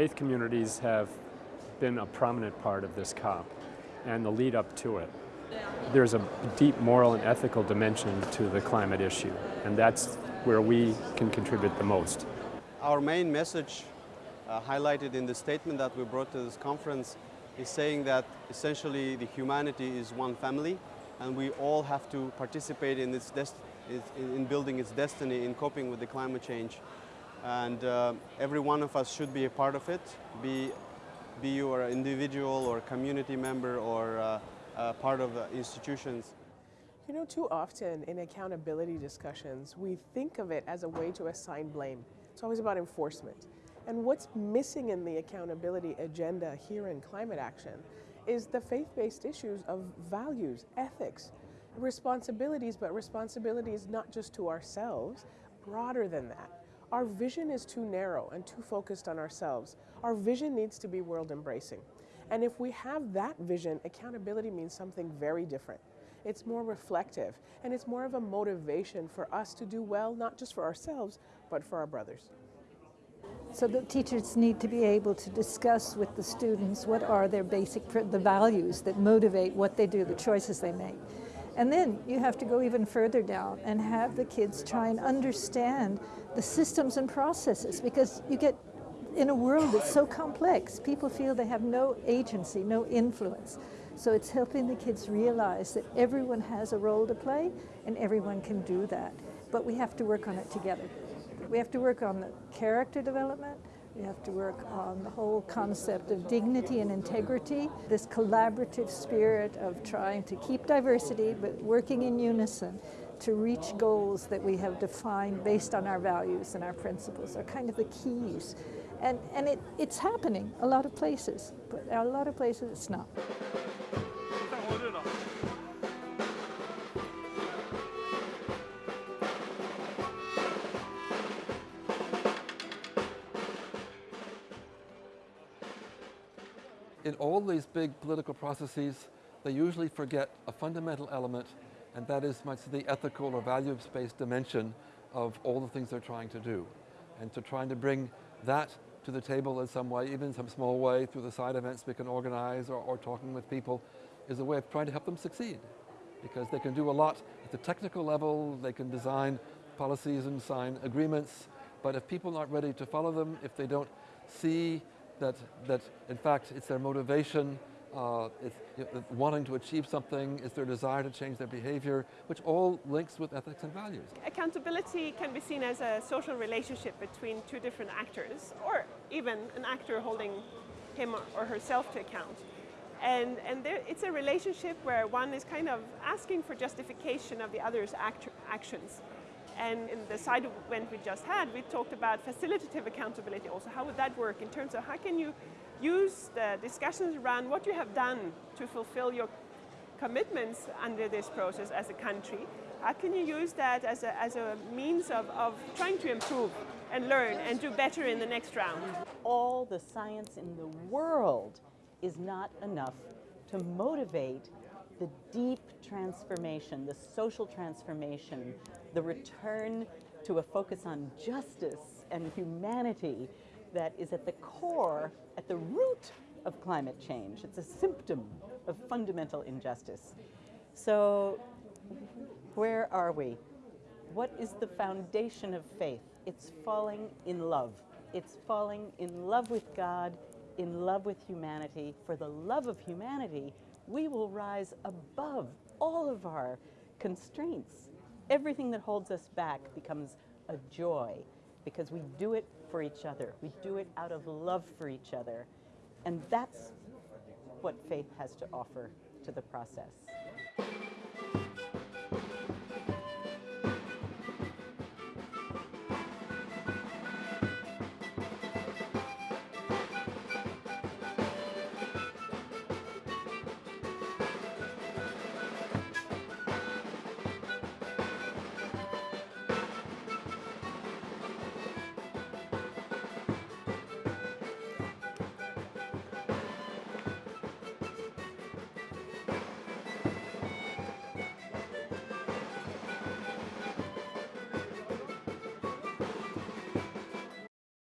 faith communities have been a prominent part of this COP and the lead up to it. There's a deep moral and ethical dimension to the climate issue, and that's where we can contribute the most. Our main message uh, highlighted in the statement that we brought to this conference is saying that essentially the humanity is one family and we all have to participate in, its in building its destiny in coping with the climate change. And uh, every one of us should be a part of it, be, be you an individual or a community member or uh, uh, part of institutions. You know, too often in accountability discussions, we think of it as a way to assign blame. It's always about enforcement. And what's missing in the accountability agenda here in climate action is the faith-based issues of values, ethics, responsibilities, but responsibilities not just to ourselves, broader than that. Our vision is too narrow and too focused on ourselves. Our vision needs to be world embracing. And if we have that vision, accountability means something very different. It's more reflective and it's more of a motivation for us to do well, not just for ourselves, but for our brothers. So the teachers need to be able to discuss with the students what are their basic, the values that motivate what they do, the choices they make. And then you have to go even further down and have the kids try and understand the systems and processes because you get in a world that's so complex, people feel they have no agency, no influence. So it's helping the kids realize that everyone has a role to play and everyone can do that. But we have to work on it together. We have to work on the character development, we have to work on the whole concept of dignity and integrity, this collaborative spirit of trying to keep diversity but working in unison to reach goals that we have defined based on our values and our principles are kind of the keys. And, and it, it's happening a lot of places, but a lot of places it's not. In all these big political processes, they usually forget a fundamental element, and that is much the ethical or values-based dimension of all the things they're trying to do. And to trying to bring that to the table in some way, even in some small way, through the side events we can organize or, or talking with people, is a way of trying to help them succeed. Because they can do a lot at the technical level, they can design policies and sign agreements, but if people aren't ready to follow them, if they don't see that, that in fact it's their motivation, uh, it's you know, wanting to achieve something, it's their desire to change their behavior, which all links with ethics and values. Accountability can be seen as a social relationship between two different actors, or even an actor holding him or herself to account. And, and there, it's a relationship where one is kind of asking for justification of the other's act actions. And in the side event we just had, we talked about facilitative accountability also. How would that work in terms of how can you use the discussions around what you have done to fulfill your commitments under this process as a country? How can you use that as a, as a means of, of trying to improve and learn and do better in the next round? All the science in the world is not enough to motivate the deep transformation, the social transformation, the return to a focus on justice and humanity that is at the core, at the root of climate change. It's a symptom of fundamental injustice. So where are we? What is the foundation of faith? It's falling in love. It's falling in love with God, in love with humanity. For the love of humanity, we will rise above all of our constraints. Everything that holds us back becomes a joy because we do it for each other. We do it out of love for each other. And that's what faith has to offer to the process.